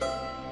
Bye.